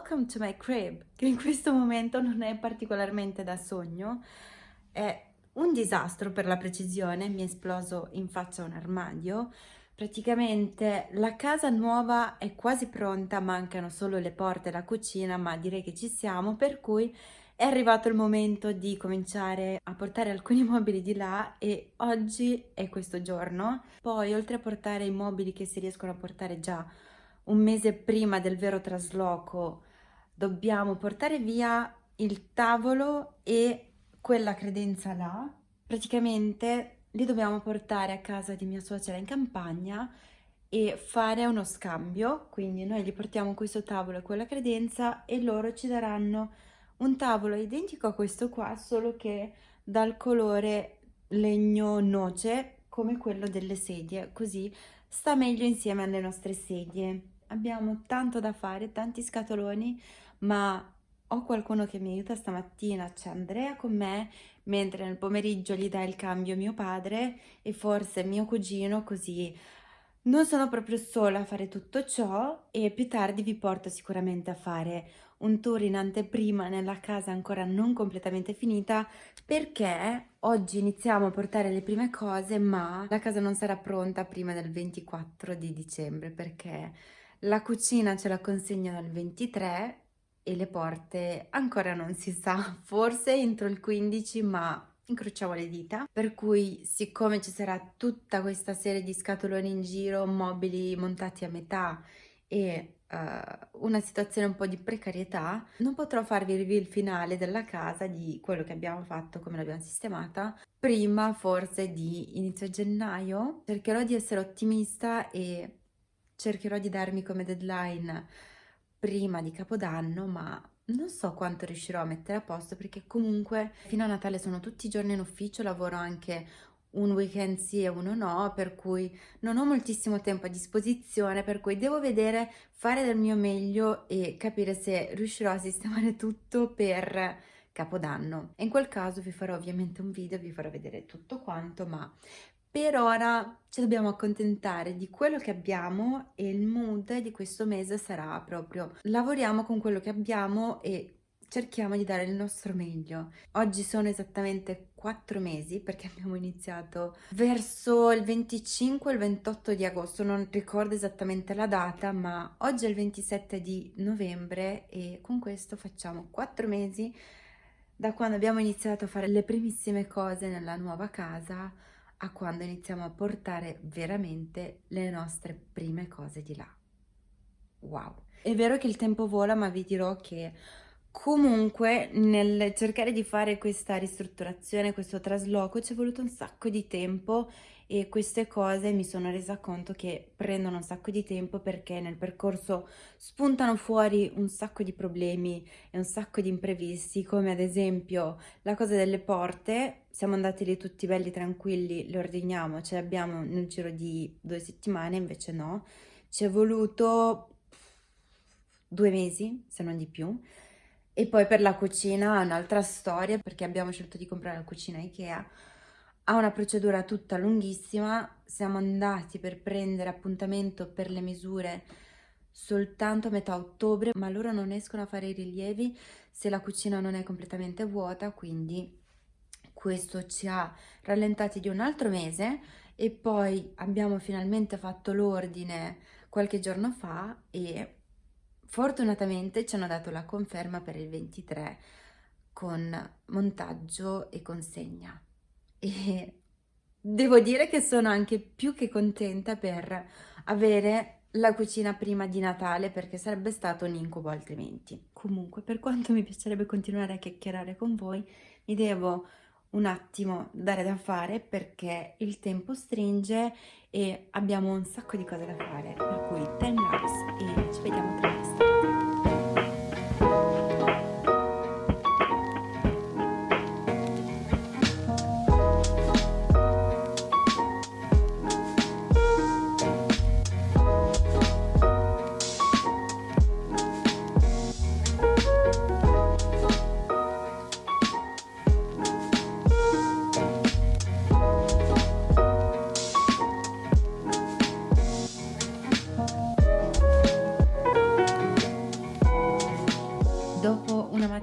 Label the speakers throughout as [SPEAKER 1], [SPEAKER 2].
[SPEAKER 1] welcome to my crib, che in questo momento non è particolarmente da sogno, è un disastro per la precisione, mi è esploso in faccia un armadio, praticamente la casa nuova è quasi pronta, mancano solo le porte e la cucina, ma direi che ci siamo, per cui è arrivato il momento di cominciare a portare alcuni mobili di là e oggi è questo giorno. Poi oltre a portare i mobili che si riescono a portare già un mese prima del vero trasloco, dobbiamo portare via il tavolo e quella credenza là. Praticamente li dobbiamo portare a casa di mia suocera in campagna e fare uno scambio, quindi noi gli portiamo questo tavolo e quella credenza e loro ci daranno un tavolo identico a questo qua, solo che dal colore legno noce come quello delle sedie, così sta meglio insieme alle nostre sedie. Abbiamo tanto da fare, tanti scatoloni, ma ho qualcuno che mi aiuta stamattina, c'è Andrea con me, mentre nel pomeriggio gli dà il cambio mio padre e forse mio cugino, così non sono proprio sola a fare tutto ciò e più tardi vi porto sicuramente a fare un tour in anteprima nella casa ancora non completamente finita perché oggi iniziamo a portare le prime cose ma la casa non sarà pronta prima del 24 di dicembre perché la cucina ce la consegnano il 23 e le porte ancora non si sa, forse entro il 15 ma incrociamo le dita, per cui siccome ci sarà tutta questa serie di scatoloni in giro, mobili montati a metà e uh, una situazione un po' di precarietà, non potrò farvi il reveal finale della casa di quello che abbiamo fatto, come l'abbiamo sistemata, prima forse di inizio gennaio. Cercherò di essere ottimista e cercherò di darmi come deadline prima di Capodanno, ma non so quanto riuscirò a mettere a posto perché comunque fino a Natale sono tutti i giorni in ufficio, lavoro anche un weekend sì e uno no, per cui non ho moltissimo tempo a disposizione, per cui devo vedere, fare del mio meglio e capire se riuscirò a sistemare tutto per Capodanno. In quel caso vi farò ovviamente un video, vi farò vedere tutto quanto, ma per ora ci dobbiamo accontentare di quello che abbiamo e il mood di questo mese sarà proprio lavoriamo con quello che abbiamo e cerchiamo di dare il nostro meglio. Oggi sono esattamente quattro mesi perché abbiamo iniziato verso il 25 o il 28 di agosto, non ricordo esattamente la data, ma oggi è il 27 di novembre e con questo facciamo quattro mesi da quando abbiamo iniziato a fare le primissime cose nella nuova casa a quando iniziamo a portare veramente le nostre prime cose di là. Wow! È vero che il tempo vola, ma vi dirò che comunque nel cercare di fare questa ristrutturazione, questo trasloco, ci è voluto un sacco di tempo e queste cose mi sono resa conto che prendono un sacco di tempo perché nel percorso spuntano fuori un sacco di problemi e un sacco di imprevisti come ad esempio la cosa delle porte. Siamo andati lì tutti belli tranquilli le ordiniamo ce le abbiamo nel giro di due settimane invece no. Ci è voluto due mesi se non di più e poi per la cucina un'altra storia perché abbiamo scelto di comprare la cucina Ikea. Ha una procedura tutta lunghissima, siamo andati per prendere appuntamento per le misure soltanto a metà ottobre, ma loro non escono a fare i rilievi se la cucina non è completamente vuota, quindi questo ci ha rallentati di un altro mese e poi abbiamo finalmente fatto l'ordine qualche giorno fa e fortunatamente ci hanno dato la conferma per il 23 con montaggio e consegna e devo dire che sono anche più che contenta per avere la cucina prima di Natale perché sarebbe stato un incubo altrimenti. Comunque, per quanto mi piacerebbe continuare a chiacchierare con voi, mi devo un attimo dare da fare perché il tempo stringe e abbiamo un sacco di cose da fare, per cui 10 hours e ci vediamo tra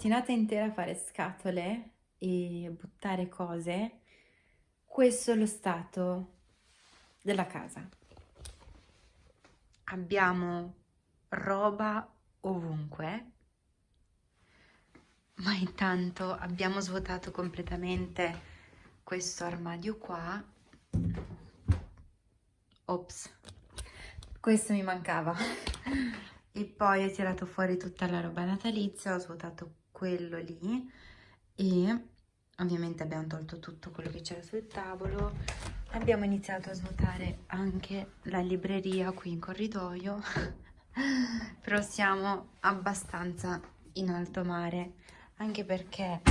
[SPEAKER 1] giornata intera a fare scatole e buttare cose, questo è lo stato della casa. Abbiamo roba ovunque, ma intanto abbiamo svuotato completamente questo armadio qua. Ops, questo mi mancava. e poi ho tirato fuori tutta la roba natalizia, ho svuotato quello lì e ovviamente abbiamo tolto tutto quello che c'era sul tavolo. Abbiamo iniziato a svuotare anche la libreria qui in corridoio però siamo abbastanza in alto mare anche perché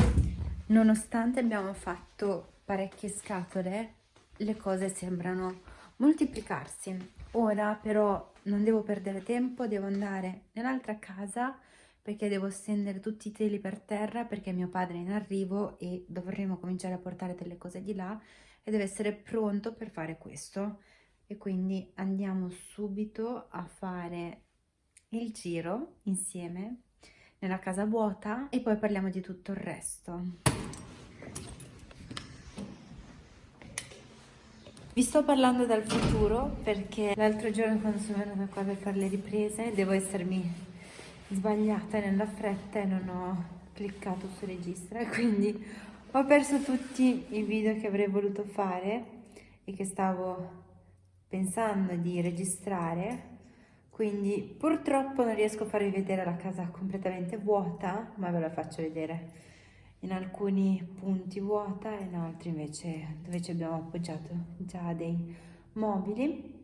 [SPEAKER 1] nonostante abbiamo fatto parecchie scatole le cose sembrano moltiplicarsi. Ora però non devo perdere tempo devo andare nell'altra casa perché devo stendere tutti i teli per terra perché mio padre è in arrivo e dovremo cominciare a portare delle cose di là e deve essere pronto per fare questo e quindi andiamo subito a fare il giro insieme nella casa vuota e poi parliamo di tutto il resto. Vi sto parlando dal futuro perché l'altro giorno quando sono venuta qua per fare le riprese devo essermi sbagliata nella fretta e non ho cliccato su registra quindi ho perso tutti i video che avrei voluto fare e che stavo pensando di registrare quindi purtroppo non riesco a farvi vedere la casa completamente vuota ma ve la faccio vedere in alcuni punti vuota e in altri invece dove ci abbiamo appoggiato già dei mobili.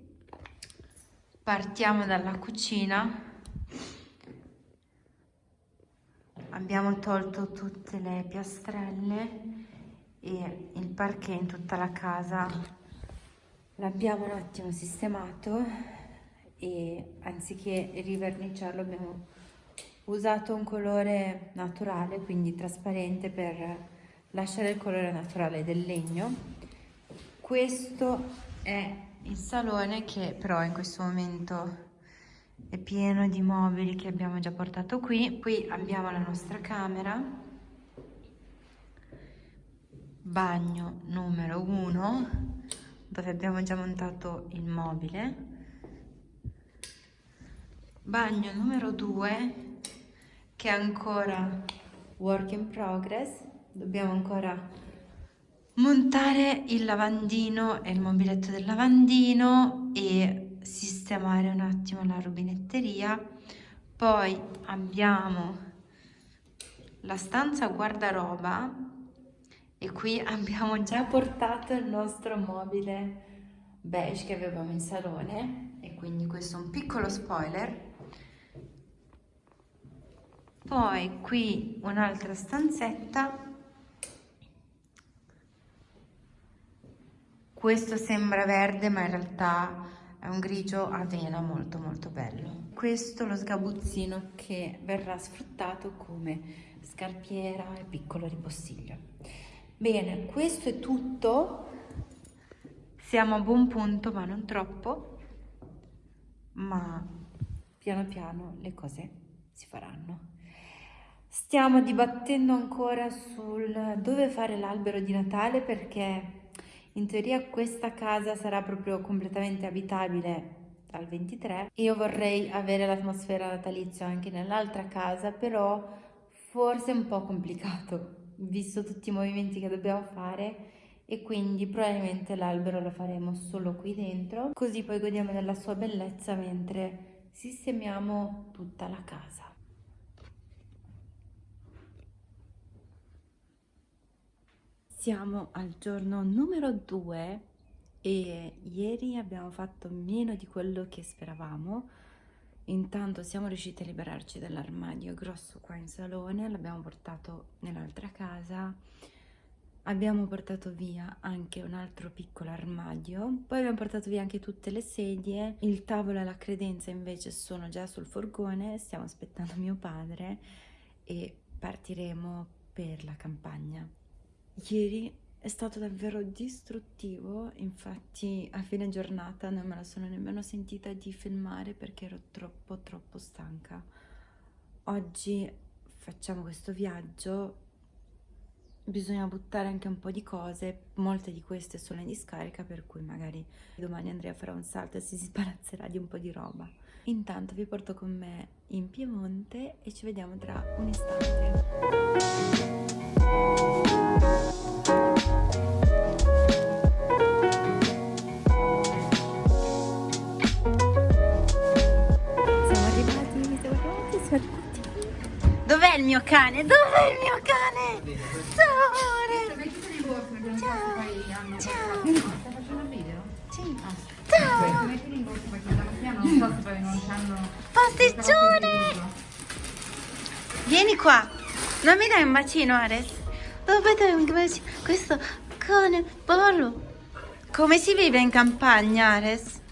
[SPEAKER 1] Partiamo dalla cucina abbiamo tolto tutte le piastrelle e il parquet in tutta la casa. L'abbiamo un attimo sistemato e anziché riverniciarlo abbiamo usato un colore naturale quindi trasparente per lasciare il colore naturale del legno. Questo è il salone che però in questo momento è pieno di mobili che abbiamo già portato qui. Qui abbiamo la nostra camera. Bagno numero 1 dove abbiamo già montato il mobile. Bagno numero 2 che è ancora work in progress. Dobbiamo ancora montare il lavandino e il mobiletto del lavandino e sistemare un attimo la rubinetteria. Poi abbiamo la stanza guardaroba e qui abbiamo già portato il nostro mobile beige che avevamo in salone. E quindi questo è un piccolo spoiler. Poi qui un'altra stanzetta. Questo sembra verde ma in realtà è un grigio avena molto molto bello. Questo è lo sgabuzzino che verrà sfruttato come scarpiera e piccolo ripostiglio. Bene questo è tutto. Siamo a buon punto ma non troppo. Ma piano piano le cose si faranno. Stiamo dibattendo ancora sul dove fare l'albero di Natale perché in teoria questa casa sarà proprio completamente abitabile dal 23. Io vorrei avere l'atmosfera natalizia anche nell'altra casa, però forse è un po' complicato, visto tutti i movimenti che dobbiamo fare e quindi probabilmente l'albero lo faremo solo qui dentro, così poi godiamo della sua bellezza mentre sistemiamo tutta la casa. Siamo al giorno numero 2 e ieri abbiamo fatto meno di quello che speravamo. Intanto siamo riusciti a liberarci dall'armadio grosso qua in salone, l'abbiamo portato nell'altra casa. Abbiamo portato via anche un altro piccolo armadio, poi abbiamo portato via anche tutte le sedie, il tavolo e la credenza invece sono già sul furgone, stiamo aspettando mio padre e partiremo per la campagna. Ieri è stato davvero distruttivo, infatti a fine giornata non me la sono nemmeno sentita di filmare perché ero troppo troppo stanca. Oggi facciamo questo viaggio bisogna buttare anche un po' di cose, molte di queste sono in discarica per cui magari domani Andrea farà un salto e si sbarazzerà di un po' di roba. Intanto vi porto con me in Piemonte e ci vediamo tra un istante. Dov'è il mio cane? Dov'è il mio cane? Ciao amore! Ciao! Ciao! Sì. Ciao! Pasticcione! Vieni qua! Non mi dai un bacino Ares? Dove dai un bacino? Questo cane bello! Come si vive in campagna Ares?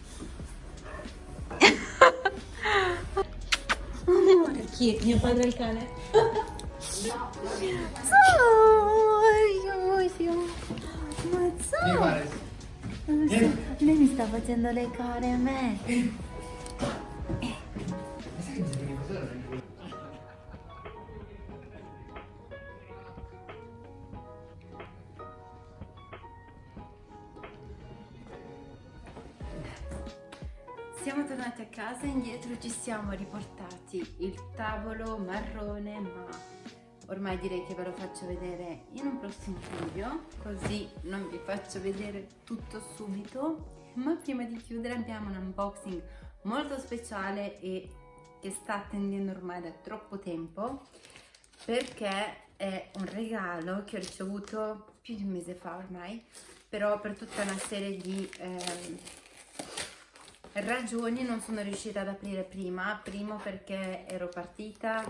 [SPEAKER 1] Chi? Mio padre il cane? Ma ciao! Lei mi sta facendo le care a me. Siamo tornati a casa, indietro ci siamo riportati il tavolo marrone, ma ormai direi che ve lo faccio vedere in un prossimo video, così non vi faccio vedere tutto subito. Ma prima di chiudere abbiamo un unboxing molto speciale e che sta attendendo ormai da troppo tempo, perché è un regalo che ho ricevuto più di un mese fa ormai, però per tutta una serie di... Eh, ragioni non sono riuscita ad aprire prima, primo perché ero partita,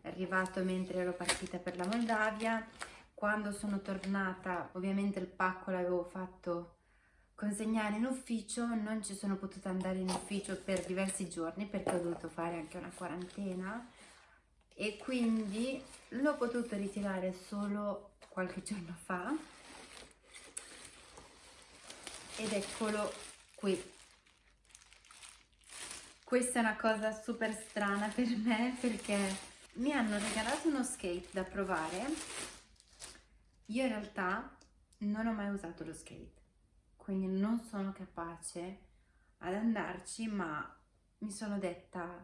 [SPEAKER 1] è arrivato mentre ero partita per la Moldavia, quando sono tornata ovviamente il pacco l'avevo fatto consegnare in ufficio, non ci sono potuta andare in ufficio per diversi giorni perché ho dovuto fare anche una quarantena. E quindi l'ho potuto ritirare solo qualche giorno fa. Ed eccolo qui questa è una cosa super strana per me perché mi hanno regalato uno skate da provare. Io in realtà non ho mai usato lo skate, quindi non sono capace ad andarci, ma mi sono detta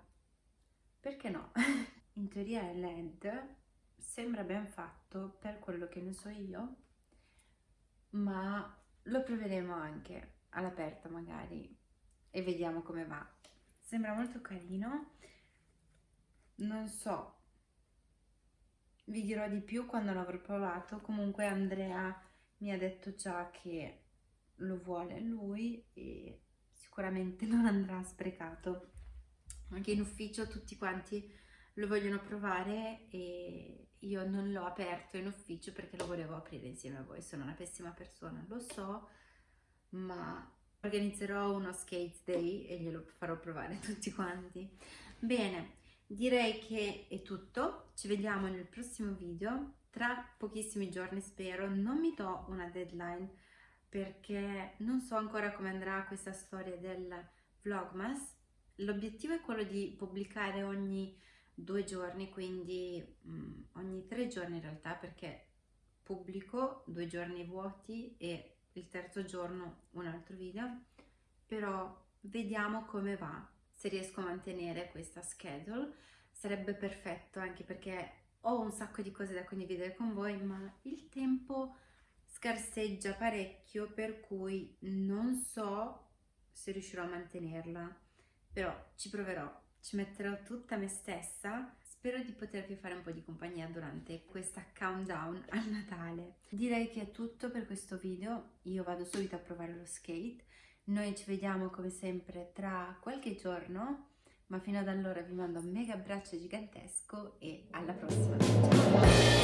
[SPEAKER 1] perché no? In teoria è LED, sembra ben fatto per quello che ne so io, ma lo proveremo anche all'aperto magari e vediamo come va sembra molto carino. Non so. Vi dirò di più quando l'avrò provato. Comunque Andrea mi ha detto già che lo vuole lui e sicuramente non andrà sprecato. Anche in ufficio tutti quanti lo vogliono provare e io non l'ho aperto in ufficio perché lo volevo aprire insieme a voi. Sono una pessima persona lo so ma organizzerò uno skate day e glielo farò provare tutti quanti. Bene, direi che è tutto, ci vediamo nel prossimo video, tra pochissimi giorni spero, non mi do una deadline perché non so ancora come andrà questa storia del vlogmas, l'obiettivo è quello di pubblicare ogni due giorni, quindi um, ogni tre giorni in realtà perché pubblico due giorni vuoti e il terzo giorno un altro video, però vediamo come va, se riesco a mantenere questa schedule, sarebbe perfetto anche perché ho un sacco di cose da condividere con voi, ma il tempo scarseggia parecchio, per cui non so se riuscirò a mantenerla, però ci proverò, ci metterò tutta me stessa Spero di potervi fare un po' di compagnia durante questa countdown al Natale. Direi che è tutto per questo video, io vado subito a provare lo skate, noi ci vediamo come sempre tra qualche giorno, ma fino ad allora vi mando un mega abbraccio gigantesco e alla prossima! Ciao!